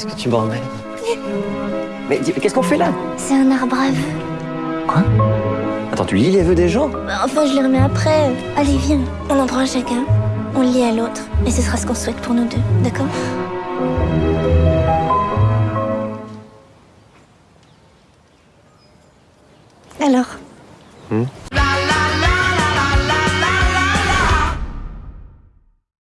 Est-ce que tu m'emmènes Mais qu'est-ce qu'on fait là? C'est un arbre à vœux. Quoi? Attends, tu lis les vœux des gens? Bah, enfin, je les remets après. Allez, viens. On en prend chacun. On le lit à l'autre. Et ce sera ce qu'on souhaite pour nous deux. D'accord? Alors? Hmm?